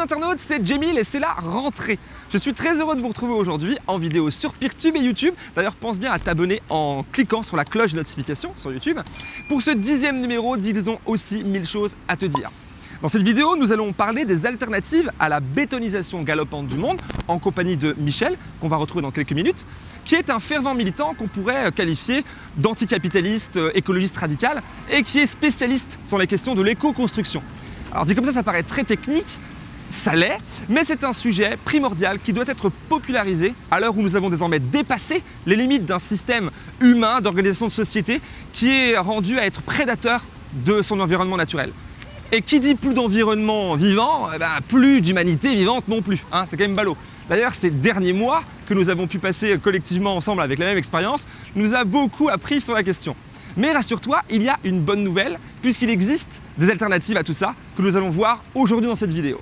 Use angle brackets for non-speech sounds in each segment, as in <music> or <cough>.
internautes, c'est Jamil et c'est la rentrée. Je suis très heureux de vous retrouver aujourd'hui en vidéo sur Peertube et YouTube. D'ailleurs, pense bien à t'abonner en cliquant sur la cloche de notification sur YouTube. Pour ce dixième numéro, disons aussi mille choses à te dire. Dans cette vidéo, nous allons parler des alternatives à la bétonisation galopante du monde en compagnie de Michel, qu'on va retrouver dans quelques minutes, qui est un fervent militant qu'on pourrait qualifier d'anticapitaliste, euh, écologiste radical et qui est spécialiste sur les questions de l'éco-construction. Alors dit comme ça, ça paraît très technique, ça l'est, mais c'est un sujet primordial qui doit être popularisé à l'heure où nous avons désormais dépassé les limites d'un système humain d'organisation de société qui est rendu à être prédateur de son environnement naturel. Et qui dit plus d'environnement vivant, eh ben, plus d'humanité vivante non plus. Hein, c'est quand même ballot. D'ailleurs, ces derniers mois que nous avons pu passer collectivement ensemble avec la même expérience, nous a beaucoup appris sur la question. Mais rassure-toi, il y a une bonne nouvelle, puisqu'il existe des alternatives à tout ça que nous allons voir aujourd'hui dans cette vidéo.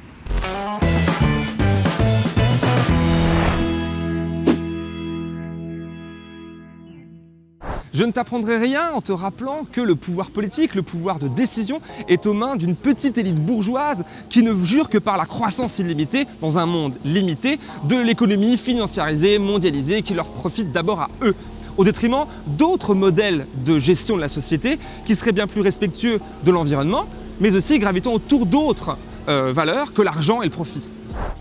Je ne t'apprendrai rien en te rappelant que le pouvoir politique, le pouvoir de décision est aux mains d'une petite élite bourgeoise qui ne jure que par la croissance illimitée dans un monde limité de l'économie financiarisée, mondialisée qui leur profite d'abord à eux. Au détriment d'autres modèles de gestion de la société qui seraient bien plus respectueux de l'environnement, mais aussi gravitant autour d'autres euh, valeurs que l'argent et le profit.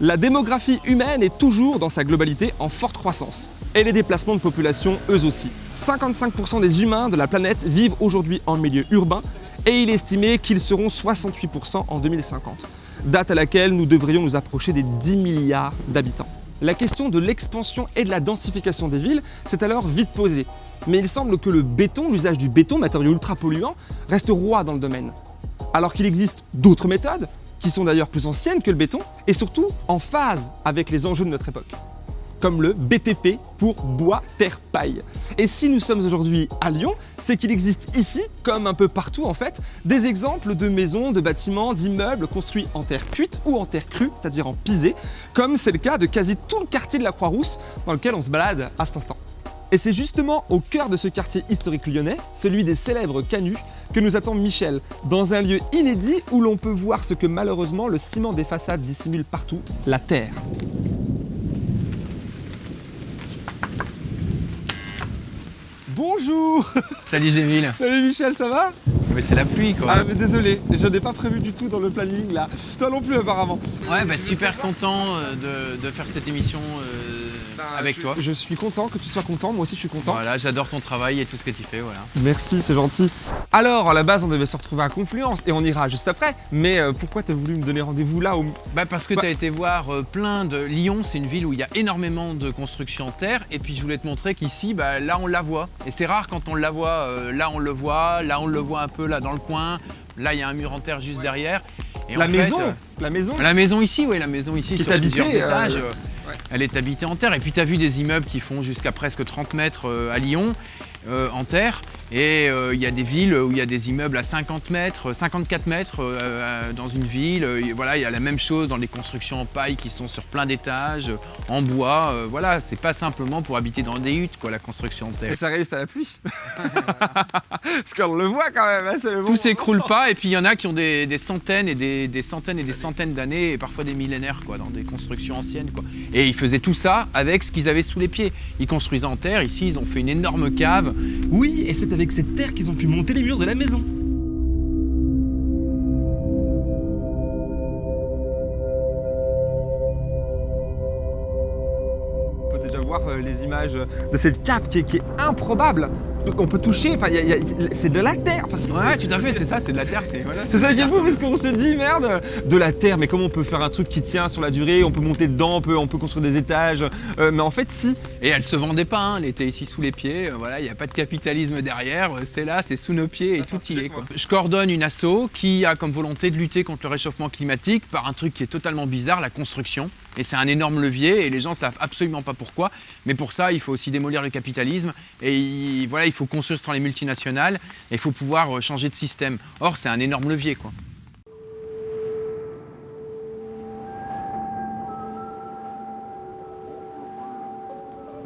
La démographie humaine est toujours dans sa globalité en forte croissance et les déplacements de population eux aussi. 55% des humains de la planète vivent aujourd'hui en milieu urbain et il est estimé qu'ils seront 68% en 2050, date à laquelle nous devrions nous approcher des 10 milliards d'habitants. La question de l'expansion et de la densification des villes s'est alors vite posée. Mais il semble que le béton, l'usage du béton, matériau ultra polluant, reste roi dans le domaine. Alors qu'il existe d'autres méthodes, qui sont d'ailleurs plus anciennes que le béton, et surtout en phase avec les enjeux de notre époque comme le BTP pour bois, terre, paille. Et si nous sommes aujourd'hui à Lyon, c'est qu'il existe ici, comme un peu partout en fait, des exemples de maisons, de bâtiments, d'immeubles construits en terre cuite ou en terre crue, c'est-à-dire en pisé, comme c'est le cas de quasi tout le quartier de la Croix-Rousse dans lequel on se balade à cet instant. Et c'est justement au cœur de ce quartier historique lyonnais, celui des célèbres canuts, que nous attend Michel, dans un lieu inédit où l'on peut voir ce que malheureusement le ciment des façades dissimule partout, la terre. Bonjour Salut Gémile Salut Michel, ça va? Mais c'est la pluie quoi Ah mais désolé, je n'ai pas prévu du tout dans le planning là. Toi non plus apparemment. Ouais bah super content euh, de, faire cette émission euh, avec toi. Je suis content que tu sois content, moi aussi je suis content. Voilà, j'adore ton travail et tout ce que tu fais, voilà. Merci, c'est gentil. Alors, à la base, on devait se retrouver à Confluence et on ira juste après. Mais euh, pourquoi tu as voulu me donner rendez-vous là Bah parce que bah tu as été voir euh, plein de... Lyon, c'est une ville où il y a énormément de construction en terre. Et puis je voulais te montrer qu'ici, bah, là on la voit. Et c'est rare quand on la voit, euh, là on le voit, là on le voit un peu là dans le coin. Là, il y a un mur en terre juste derrière. Et la maison La maison La maison ici, oui, la maison ici, sur plusieurs étages elle est habitée en terre. Et puis tu vu des immeubles qui font jusqu'à presque 30 mètres euh, à Lyon euh, en terre. Et euh, il y a des villes où il y a des immeubles à 50 mètres, 54 mètres euh, dans une ville. voilà, il y a la même chose dans les constructions en paille qui sont sur plein d'étages, en bois. voilà, c'est pas simplement pour habiter dans des huttes, quoi, la construction en terre. Et ça résiste à la pluie. <laughs> Parce qu'on le voit quand même. Hein, Tout s'écroule pas. Et puis il y en a qui ont des, centaines et des, centaines et des centaines d'années, et parfois des millénaires, quoi, dans des constructions anciennes. Quoi. Et ils faisaient tout ça avec ce qu'ils avaient sous les pieds. Ils construisaient en terre. Ici, ils ont fait une énorme cave oui, et c'est avec cette terre qu'ils ont pu monter les murs de la maison. On peut déjà voir euh, les images de cette cave qui est improbable on peut toucher, enfin, c'est de la terre. ouais, tout à fait, c'est ça, c'est de la terre. C'est voilà, ça qui est fou parce qu'on se dit, merde, de la terre, mais comment on peut faire un truc qui tient sur la durée On peut monter dedans, on peut, on peut construire des étages, euh, mais en fait, si. Et elle se vendait pas, hein, elle était ici sous les pieds, euh, voilà, il n'y a pas de capitalisme derrière, euh, c'est là, c'est sous nos pieds et tout y est. Quoi. Je coordonne une asso qui a comme volonté de lutter contre le réchauffement climatique par un truc qui est totalement bizarre, la construction. Et c'est un énorme levier et les gens savent absolument pas pourquoi. Mais pour ça, il faut aussi démolir le capitalisme et voilà, il faut construire sans les multinationales et il faut pouvoir euh, changer de système. Or, c'est un énorme levier. quoi.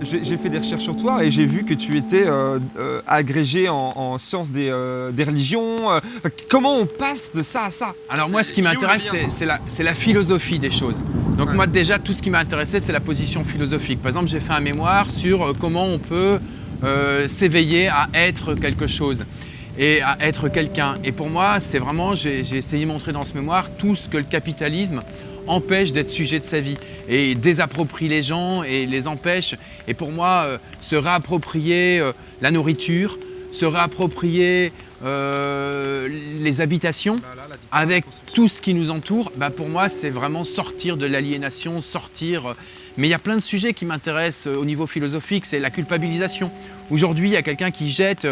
J'ai fait des recherches sur toi et j'ai vu que tu étais euh, euh, agrégé en, sciences des, euh, religions. comment on passe de ça à ça? Alors moi, ce qui m'intéresse, c'est la, la, philosophie des choses. Donc moi, déjà, tout ce qui m'a intéressé, c'est la position philosophique. Par exemple, j'ai fait un mémoire sur comment on peut s'éveiller à être quelque chose et à être quelqu'un. Et pour moi, c'est vraiment, j'ai essayé de montrer dans ce mémoire tout ce que le capitalisme empêche d'être sujet de sa vie et désapproprie les gens et les empêche. Et pour moi, euh, se réapproprier euh, la nourriture, se réapproprier euh, les habitations avec tout ce qui nous entoure, bah pour moi, c'est vraiment sortir de l'aliénation, sortir... Mais il y a plein de sujets qui m'intéressent au niveau philosophique, c'est la culpabilisation. Aujourd'hui, il y a quelqu'un qui jette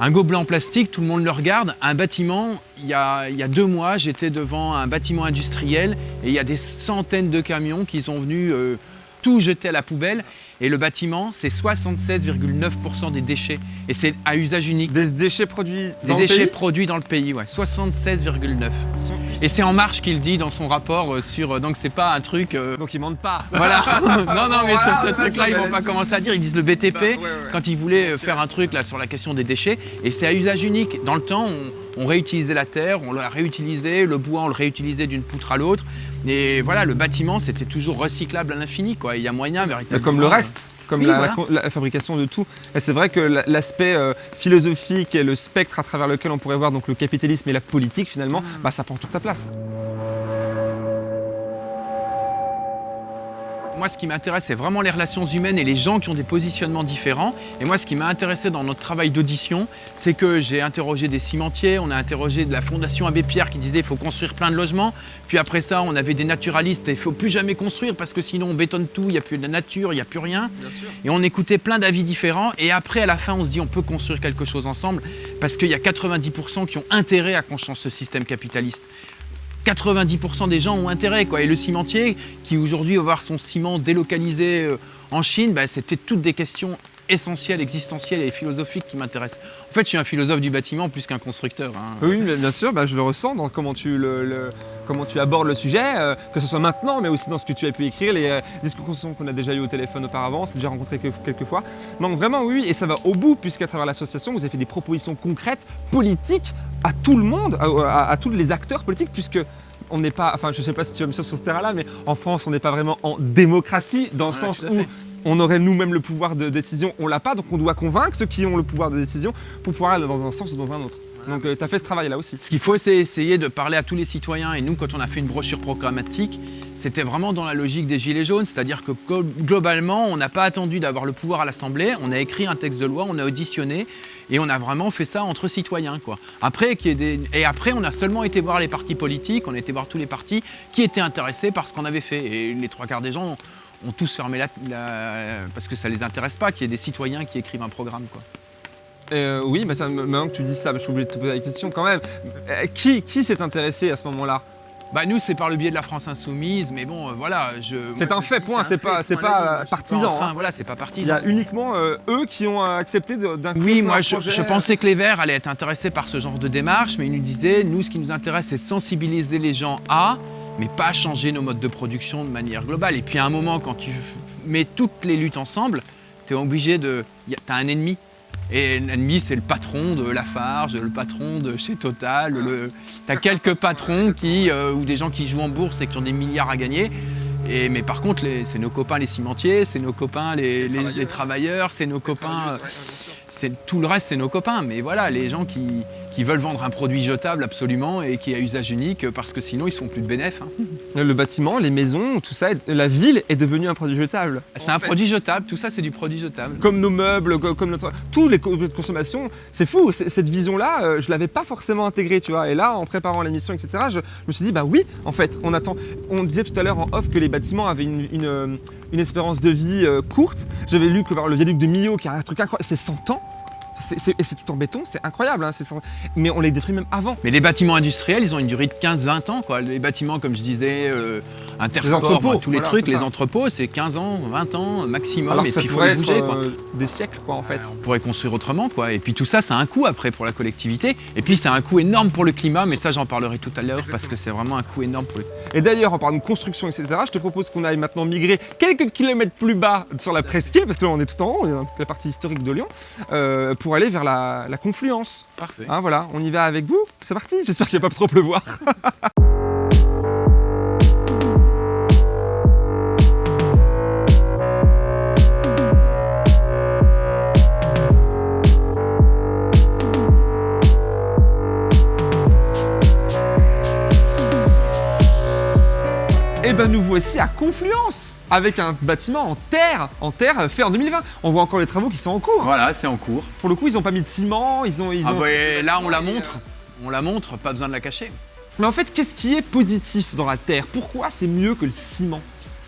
un gobelet en plastique, tout le monde le regarde. Un bâtiment, il y a, deux mois, j'étais devant un bâtiment industriel et il y a des centaines de camions qui sont venus euh, tout jeter à la poubelle. Et le bâtiment, c'est 76,9% des déchets. Et c'est à usage unique. Des déchets produits dans des le déchets produits dans le pays, ouais. 76,9. Et c'est En Marche qu'il dit dans son rapport euh, sur... Euh, donc c'est pas un truc... Euh, donc ils mentent pas. Voilà. <laughs> non, non, mais sur ce truc-là, ils vont pas commencer à dire. Ils disent le BTP, bah, quand ils voulaient faire un truc là sur la question des déchets. Et c'est à usage unique. Dans le temps, on, on réutilisait la terre, on l'a réutilisé, le bois, on le réutilisait d'une poutre à l'autre. Et voilà, le bâtiment, c'était toujours recyclable à l'infini. quoi. Il y a moyen véritablement. Comme le reste comme la, fabrication de tout. Et c'est vrai que l'aspect euh, philosophique et le spectre à travers lequel on pourrait voir donc, le capitalisme et la politique finalement, mm. bah, ça prend toute sa place. Moi, ce qui m'intéresse, c'est vraiment les relations humaines et les gens qui ont des positionnements différents. Et moi, ce qui m'a intéressé dans notre travail d'audition, c'est que j'ai interrogé des cimentiers, on a interrogé de la Fondation Abbé Pierre qui disait qu'il faut construire plein de logements. Puis après ça, on avait des naturalistes, il ne faut plus jamais construire parce que sinon on bétonne tout, il n'y a plus de nature, il n'y a plus rien. Et on écoutait plein d'avis différents. Et après, à la fin, on se dit on peut construire quelque chose ensemble parce qu'il y a 90% qui ont intérêt à qu'on change ce système capitaliste. 90% des gens ont intérêt. Quoi. Et le cimentier, qui aujourd'hui va voir son ciment délocalisé euh, en Chine, bah, c'était toutes des questions essentielles, existentielles et philosophiques qui m'intéressent. En fait, je suis un philosophe du bâtiment plus qu'un constructeur. Hein. Oui, bien sûr, bah, je le ressens dans comment tu, tu abordes le sujet, euh, que ce soit maintenant, mais aussi dans ce que tu as pu écrire, les euh, discussions qu'on a déjà eues au téléphone auparavant, c'est déjà rencontré quelques fois. Donc vraiment, oui, et ça va au bout, puisqu'à travers l'association, vous avez fait des propositions concrètes, politiques, à tout le monde, à, tous les acteurs politiques, puisque on n'est pas, enfin je ne sais pas si tu vas me sur ce terrain-là, mais en France on n'est pas vraiment en démocratie, dans le sens où on aurait nous-mêmes le pouvoir de décision, on l'a pas, donc on doit convaincre ceux qui ont le pouvoir de décision pour pouvoir aller dans un sens ou dans un autre. Donc euh, tu as fait ce travail-là aussi. Ce qu'il faut, c'est essayer de parler à tous les citoyens. Et nous, quand on a fait une brochure programmatique, c'était vraiment dans la logique des Gilets jaunes. C'est-à-dire que globalement, on n'a pas attendu d'avoir le pouvoir à l'Assemblée. On a écrit un texte de loi, on a auditionné. Et on a vraiment fait ça entre citoyens. Après, Et après, on a seulement été voir les partis politiques, on a été voir tous les partis qui étaient intéressés par ce qu'on avait fait. Et les trois quarts des gens ont, tous fermé la, parce que ça ne les intéresse pas qu'il y ait des citoyens qui écrivent un programme. Euh, oui, mais ça, maintenant que tu dis ça, je suis obligé de te poser la question quand même. Euh, qui, qui s'est intéressé à ce moment-là? Bah nous c'est par le biais de la France Insoumise, mais bon euh, voilà. C'est un fait, point. C'est pas, c'est pas partisan. Hein. Voilà, c'est pas partisan. Il y a uniquement eux qui ont accepté d'un. Oui, moi je, je, pensais que les Verts allaient être intéressés par ce genre de démarche, mais ils nous disaient nous ce qui nous intéresse c'est sensibiliser les gens à, mais pas changer nos modes de production de manière globale. Et puis à un moment quand tu mets toutes les luttes ensemble, tu es obligé de, t'as un ennemi. Et l'ennemi, c'est le patron de Lafarge, le patron de chez Total. Le... Tu as quelques patrons qui, euh, ou des gens qui jouent en bourse et qui ont des milliards à gagner. Et, mais par contre, c'est nos copains les cimentiers, c'est nos copains les, les travailleurs, c'est nos copains tout le reste, c'est nos copains. Mais voilà, les gens qui, veulent vendre un produit jetable absolument et qui est à usage unique parce que sinon ils se font plus de bénéfices. Hein. Le bâtiment, les maisons, tout ça, la ville est devenue un produit jetable. C'est un produit jetable, tout ça c'est du produit jetable. Comme nos meubles, comme notre... Tous les consommations, c'est fou. Cette vision-là, euh, je l'avais pas forcément intégrée, tu vois. Et là, en préparant l'émission, etc., je, me suis dit, bah oui, en fait, on attend. On disait tout à l'heure en off que les bâtiments avaient une, une, espérance de vie euh, courte. J'avais lu que par le viaduc de Millau, qui a un truc incroyable, c'est 100 ans et c'est tout en béton, c'est incroyable. hein, sans- Mais on les détruit même avant. Mais les bâtiments industriels, ils ont une durée de 15-20 ans. Quoi. Les bâtiments, comme je disais, euh, Intersport, tous les voilà, trucs, les entrepôts, c'est 15 ans, 20 ans maximum. Alors et ça puis il faut être bouger. quoi. euh, des siècles, quoi, en fait. On pourrait construire autrement, quoi. Et puis tout ça, ça a un coût après pour la collectivité. Et puis c'est un coût énorme pour le climat, mais ça, j'en parlerai tout à l'heure parce que c'est vraiment un coût énorme pour le. Et d'ailleurs, en parlant de construction, etc., je te propose qu'on aille maintenant migrer quelques kilomètres plus bas sur la presqu'île, parce que là on est tout en haut, on est dans la partie historique de Lyon, euh, pour aller vers la, la confluence. Parfait. Hein, voilà, on y va avec vous C'est parti J'espère qu'il va pas trop pleuvoir. <laughs> Et ben nous voici à Confluence avec un bâtiment en terre, en terre euh, fait en 2020. On voit encore les travaux qui sont en cours. Voilà, c'est en cours. Pour le coup, ils ont pas mis de ciment, ils ont, ils Ah ont- bah, là, on la montre. On la montre, pas besoin de la cacher. Mais en fait, qu'est-ce qui est positif dans la terre? Pourquoi c'est mieux que le ciment?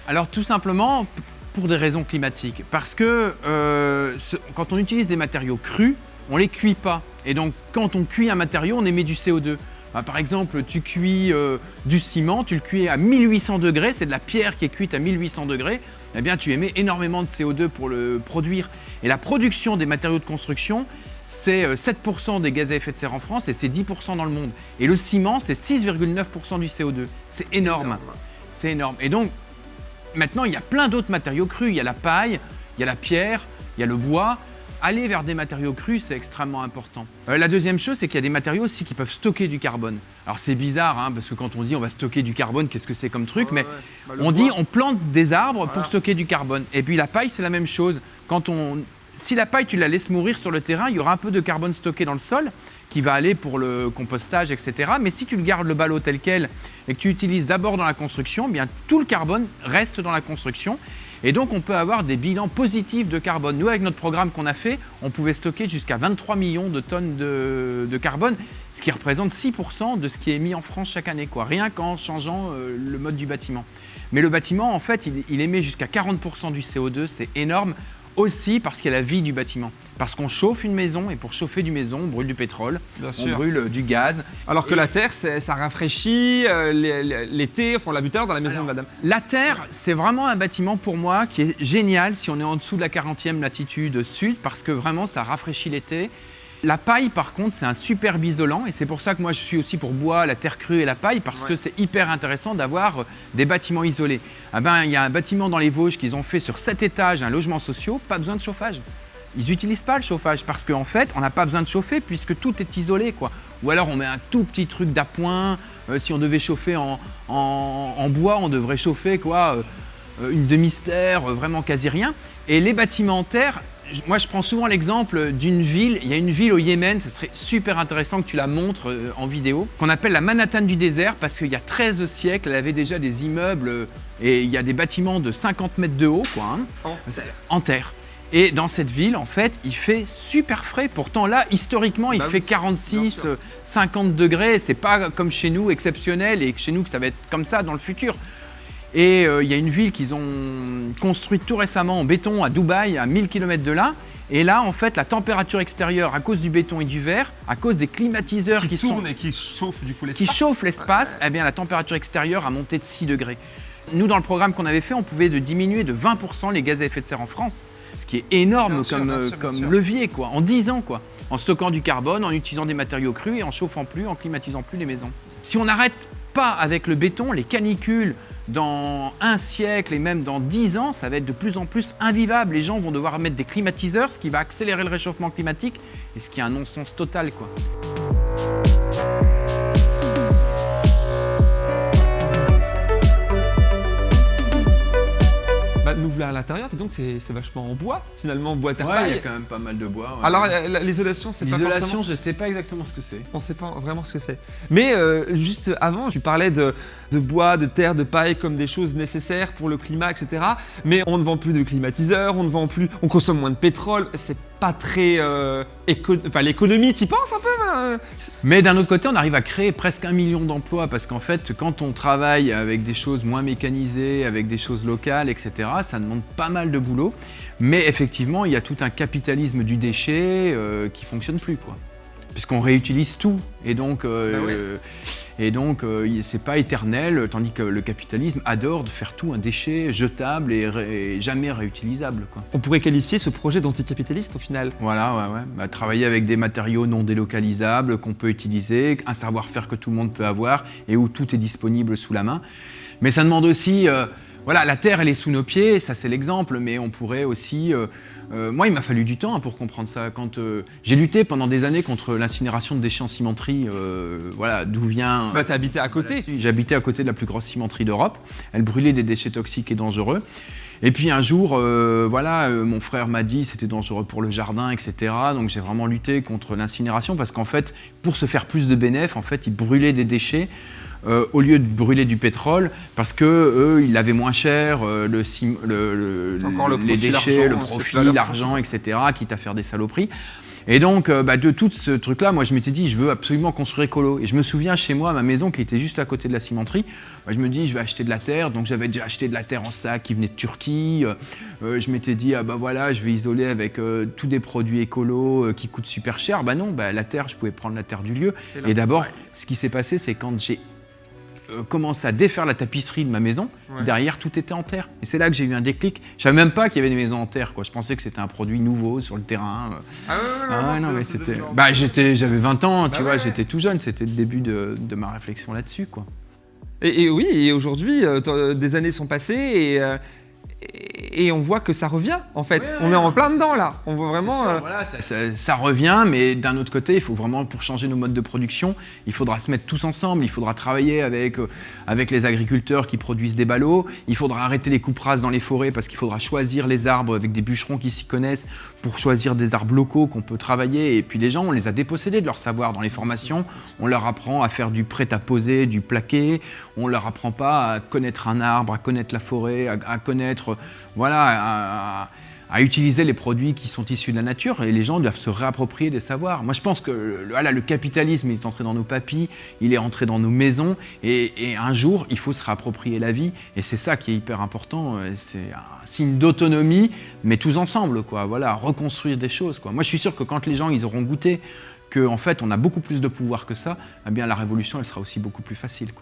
Alors tout simplement pour des raisons climatiques. Parce que euh, ce- quand on utilise des matériaux crus, on les cuit pas. Et donc quand on cuit un matériau, on émet du CO2. Bah, par exemple, tu cuis euh, du ciment, tu le cuis à 1800 degrés, c'est de la pierre qui est cuite à 1800 degrés, eh bien tu émets énormément de CO2 pour le produire. Et la production des matériaux de construction, c'est euh, 7% des gaz à effet de serre en France et c'est 10% dans le monde. Et le ciment, c'est 6,9% du CO2. C'est énorme. C'est énorme. Et donc, Maintenant, il y a plein d'autres matériaux crus. Il y a la paille, il y a la pierre, il y a le bois. Aller vers des matériaux crus, c'est extrêmement important. Euh, la deuxième chose, c'est qu'il y a des matériaux aussi qui peuvent stocker du carbone. Alors c'est bizarre, hein, parce que quand on dit on va stocker du carbone, qu'est-ce que c'est comme truc Mais Bah, on bois. dit on plante des arbres pour stocker du carbone. Et puis la paille, c'est la même chose. Quand on, si la paille, tu la laisses mourir sur le terrain, il y aura un peu de carbone stocké dans le sol qui va aller pour le compostage, etc. Mais si tu le gardes le ballot tel quel et que tu utilises d'abord dans la construction, eh bien tout le carbone reste dans la construction. Et donc on peut avoir des bilans positifs de carbone. Nous, avec notre programme qu'on a fait, on pouvait stocker jusqu'à 23 millions de tonnes de, carbone, ce qui représente 6% de ce qui est émis en France chaque année, quoi, rien qu'en changeant euh, le mode du bâtiment. Mais le bâtiment, en fait, il émet jusqu'à 40% du CO2, c'est énorme, aussi parce qu'il y a la vie du bâtiment. Parce qu'on chauffe une maison, et pour chauffer du maison, on brûle du pétrole, Bien on sûr. brûle euh, du gaz. Alors que Et- la terre, ça rafraîchit euh, l'é- l'é- l'été, enfin on l'a vu tout à l'heure dans la maison de madame. La Terre, c'est vraiment un bâtiment pour moi qui est génial si on est en dessous de la 40e latitude sud, parce que vraiment ça rafraîchit l'été. La paille, par contre, c'est un superbe isolant, et c'est pour ça que moi je suis aussi pour bois, la terre crue et la paille, parce que c'est hyper intéressant d'avoir euh, des bâtiments isolés. Ah ben, il y a un bâtiment dans les Vosges qu'ils ont fait sur 7 étages, un logement social, pas besoin de chauffage. Ils n'utilisent pas le chauffage parce qu'en fait, on n'a pas besoin de chauffer puisque tout est isolé. Quoi. Ou alors on met un tout petit truc d'appoint. Euh, si on devait chauffer en, en- en bois, on devrait chauffer quoi, euh, une demi-stère, euh, vraiment quasi rien. Et les bâtiments en terre, moi je prends souvent l'exemple d'une ville. Il y a une ville au Yémen, ce serait super intéressant que tu la montres euh, en vidéo, qu'on appelle la Manhattan du désert parce qu'il y a 13 siècles, elle avait déjà des immeubles euh, et il y a des bâtiments de 50 mètres de haut. Quoi, hein En en terre. Et dans cette ville, en fait, il fait super frais. Pourtant, là, historiquement, il Bah fait oui, bien 46, sûr. euh, 50 degrés. C'est pas comme chez nous, exceptionnel, et que chez nous, que ça va être comme ça dans le futur. Et euh, il y a une ville qu'ils ont construite tout récemment en béton à Dubaï, à 1000 km de là. Et là, en fait, la température extérieure, à cause du béton et du verre, à cause des climatiseurs qui, qui, sont tourne et qui chauffe du coup qui l'espace. chauffe l'espace, eh bien la température extérieure a monté de 6 degrés. Nous, dans le programme qu'on avait fait, on pouvait de diminuer de 20% les gaz à effet de serre en France, ce qui est énorme Bien sûr, comme, bien euh, sûr, bien comme sûr. levier, quoi, en 10 ans, quoi, en stockant du carbone, en utilisant des matériaux crus et en chauffant plus, en climatisant plus les maisons. Si on n'arrête pas avec le béton, les canicules, dans un siècle et même dans 10 ans, ça va être de plus en plus invivable. Les gens vont devoir mettre des climatiseurs, ce qui va accélérer le réchauffement climatique, et ce qui est un non-sens total, quoi. Nous voilà à l'intérieur, dis donc c'est vachement en bois, finalement, bois terre Ouais, il y a quand même pas mal de bois. ouais. Alors la- l'isolation, c'est pas. L'isolation, je sais pas exactement ce que c'est. On sait pas vraiment ce que c'est. Mais euh, juste avant, tu parlais de, de bois, de terre, de paille comme des choses nécessaires pour le climat, etc. Mais on ne vend plus de climatiseurs, on ne vend plus, on consomme moins de pétrole. C'est pas très... Euh, enfin, l'économie, t'y penses un peu hein Mais d'un autre côté, on arrive à créer presque un million d'emplois parce qu'en fait, quand on travaille avec des choses moins mécanisées, avec des choses locales, etc., ça demande pas mal de boulot. Mais effectivement, il y a tout un capitalisme du déchet euh, qui fonctionne plus, quoi puisqu'on réutilise tout. Et donc, euh, et donc euh, c'est pas éternel, tandis que le capitalisme adore de faire tout un déchet jetable et, jamais réutilisable. Quoi. On pourrait qualifier ce projet d'anticapitaliste au final Voilà, ouais, ouais. Bah, travailler avec des matériaux non délocalisables qu'on peut utiliser, un savoir-faire que tout le monde peut avoir et où tout est disponible sous la main. Mais ça demande aussi... Euh, voilà, la Terre, elle est sous nos pieds, ça c'est l'exemple, mais on pourrait aussi... Euh, euh, moi, il m'a fallu du temps hein, pour comprendre ça. Quand euh, J'ai lutté pendant des années contre l'incinération de déchets en cimenterie, voilà, d'où vient... Bah, habité à côté J'habitais à côté de la plus grosse cimenterie d'Europe. Elle brûlait des déchets toxiques et dangereux. Et puis un jour, voilà, mon frère m'a dit c'était dangereux pour le jardin, etc. Donc j'ai vraiment lutté contre l'incinération parce qu'en fait, pour se faire plus de bénéfices, en fait, ils brûlaient des déchets euh, au lieu de brûler du pétrole, parce que eux, ils l'avaient moins cher, euh, le, les déchets, le profit, l'argent, etc., quitte à faire des saloperies. Et donc, euh, bah, de tout ce truc-là, moi, je m'étais dit, je veux absolument construire écolo. Et je me souviens, chez moi, ma maison, qui était juste à côté de la cimenterie, bah, je me dis, je vais acheter de la terre. Donc, j'avais déjà acheté de la terre en sac qui venait de Turquie. je m'étais dit, ah bah voilà, je vais isoler avec tous des produits écolos qui coûtent super cher. Bah non, bah, la terre, je pouvais prendre la terre du lieu. Et, d'abord, ce qui s'est passé, c'est quand j'ai euh, commencé à défaire la tapisserie de ma maison, derrière tout était en terre. Et c'est là que j'ai eu un déclic. Je savais même pas qu'il y avait des maisons en terre. Quoi. Je pensais que c'était un produit nouveau sur le terrain. Ah ouais, ah non, mais c'était. Bah j'étais, j'avais 20 ans, tu bah vois, j'étais tout jeune. C'était le début de, ma réflexion là-dessus, quoi. Et, oui, et aujourd'hui, euh, des années sont passées et, euh, et on voit que ça revient en fait. on est en plein dedans là. On voit vraiment. Euh, voilà, ça, revient, mais d'un autre côté, il faut vraiment pour changer nos modes de production, il faudra se mettre tous ensemble. Il faudra travailler avec euh, avec les agriculteurs qui produisent des ballots. Il faudra arrêter les coupes rases dans les forêts parce qu'il faudra choisir les arbres avec des bûcherons qui s'y connaissent pour choisir des arbres locaux qu'on peut travailler. Et puis les gens, on les a dépossédés de leur savoir dans les formations. On leur apprend à faire du prêt à poser, du plaqué. On leur apprend pas à connaître un arbre, à connaître la forêt, à connaître voilà, à, utiliser les produits qui sont issus de la nature et les gens doivent se réapproprier des savoirs. Moi, je pense que le, capitalisme est entré dans nos papilles, il est entré dans nos maisons et, un jour, il faut se réapproprier la vie et c'est ça qui est hyper important. C'est un signe d'autonomie, mais tous ensemble, quoi. Voilà, reconstruire des choses. Moi, je suis sûr que quand les gens ils auront goûté qu'en en fait, on a beaucoup plus de pouvoir que ça, eh bien, la révolution, elle sera aussi beaucoup plus facile.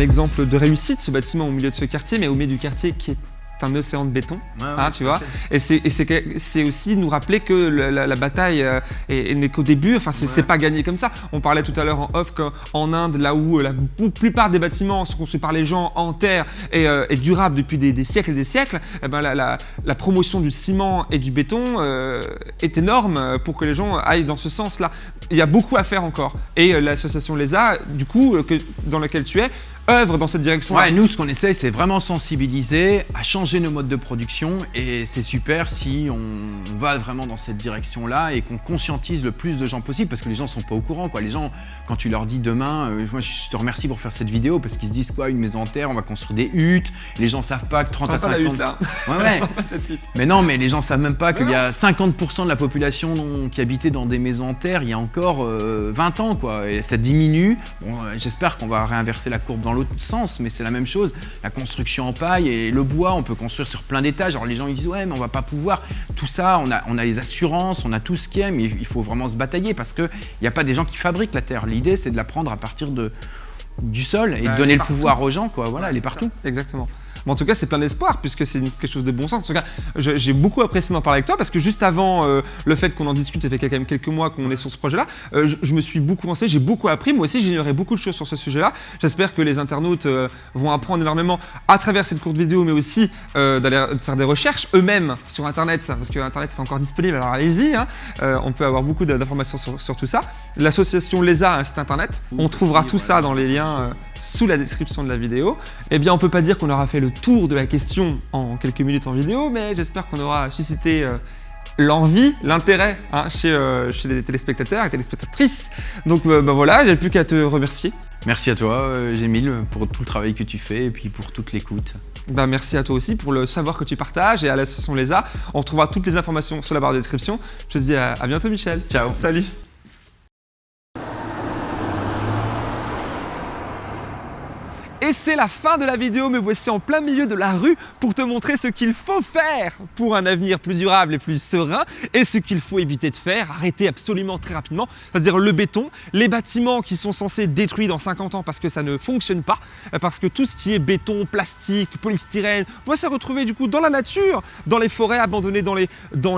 Exemple de réussite, ce bâtiment au milieu de ce quartier, mais au milieu du quartier qui est un océan de béton, hein, tu vois. Et c'est aussi nous rappeler que la, bataille euh, n'est qu'au début, enfin c'est pas gagné comme ça. On parlait tout à l'heure en off qu'en Inde, là où la plupart des bâtiments sont construits par les gens en terre et, euh, durables depuis des, siècles et des siècles, eh ben la, promotion du ciment et du béton euh, est énorme pour que les gens aillent dans ce sens-là. Il y a beaucoup à faire encore. Et l'association LESA, du coup, que, dans laquelle tu es, œuvre dans cette direction Ouais, nous, ce qu'on essaie, c'est vraiment sensibiliser, à changer nos modes de production. Et c'est super si on va vraiment dans cette direction-là et qu'on conscientise le plus de gens possible parce que les gens sont pas au courant. Quoi. Les gens, quand tu leur dis demain, euh, moi, je te remercie pour faire cette vidéo parce qu'ils se disent quoi, une maison en terre, on va construire des huttes. Les gens savent pas que 30 à 50. Là. Ouais, <laughs> ouais. mais non, mais les gens savent même pas qu'il y a 50% de la population qui habitait dans des maisons en terre il y a encore 20 euh, ans. Quoi. Et ça diminue. Bon, euh, J'espère qu'on va réinverser la courbe dans l'autre sens, mais c'est la même chose. La construction en paille et le bois, on peut construire sur plein d'étages. Alors les gens ils disent ouais mais on va pas pouvoir. Tout ça, on a, on a les assurances, on a tout ce qui est, mais il faut vraiment se batailler parce qu'il n'y a pas des gens qui fabriquent la terre. L'idée c'est de la prendre à partir de, du sol et de bah, donner le pouvoir aux gens, quoi. Voilà, elle est partout. Exactement. Mais en tout cas, c'est plein d'espoir puisque c'est quelque chose de bon sens. En tout cas, j'ai beaucoup apprécié d'en parler avec toi parce que juste avant euh, le fait qu'on en discute, ça fait quand même quelques mois qu'on est sur ce projet-là, euh, je, me suis beaucoup renseigné, j'ai beaucoup appris. Moi aussi, j'ignorais beaucoup de choses sur ce sujet-là. J'espère que les internautes euh, vont apprendre énormément à travers cette courte vidéo, mais aussi d'aller faire des recherches eux-mêmes sur Internet parce que Internet est encore disponible. Alors allez-y, hein. on peut avoir beaucoup d'informations sur, tout ça. L'association LESA, un site Internet, on trouvera tout ça dans les liens sous la description de la vidéo. Eh bien, on peut pas dire qu'on aura fait le tour de la question en quelques minutes en vidéo, mais j'espère qu'on aura suscité euh, l'envie, l'intérêt hein, chez, euh, chez, les téléspectateurs et téléspectatrices. Donc euh, bah voilà, j'ai plus qu'à te remercier. Merci à toi, Gémile, pour tout le travail que tu fais et puis pour toute l'écoute. Bah, merci à toi aussi pour le savoir que tu partages et à l'association LESA. On retrouvera toutes les informations sur la barre de description. Je te dis à, à bientôt Michel. Ciao. Salut. Et c'est la fin de la vidéo, me voici en plein milieu de la rue pour te montrer ce qu'il faut faire pour un avenir plus durable et plus serein et ce qu'il faut éviter de faire, arrêter absolument très rapidement, c'est-à-dire le béton, les bâtiments qui sont censés détruire dans 50 ans parce que ça ne fonctionne pas, parce que tout ce qui est béton, plastique, polystyrène, va se retrouver du coup dans la nature, dans les forêts abandonnées, dans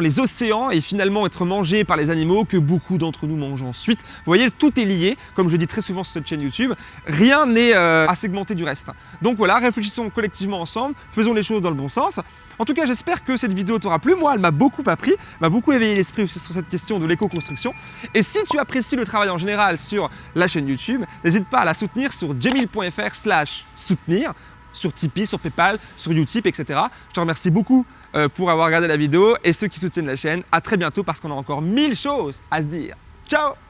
les, océans et finalement être mangé par les animaux que beaucoup d'entre nous mangent ensuite. Vous voyez, tout est lié, comme je dis très souvent sur cette chaîne YouTube, rien n'est euh, à segmenter reste. Donc voilà, réfléchissons collectivement ensemble, faisons les choses dans le bon sens. En tout cas, j'espère que cette vidéo t'aura plu. Moi, elle m'a beaucoup appris, m'a beaucoup éveillé l'esprit sur cette question de l'éco-construction. Et si tu apprécies le travail en général sur la chaîne YouTube, n'hésite pas à la soutenir sur jamil.fr slash soutenir, sur Tipeee, sur Paypal, sur Utip, etc. Je te remercie beaucoup euh, pour avoir regardé la vidéo et ceux qui soutiennent la chaîne, à très bientôt parce qu'on a encore mille choses à se dire. Ciao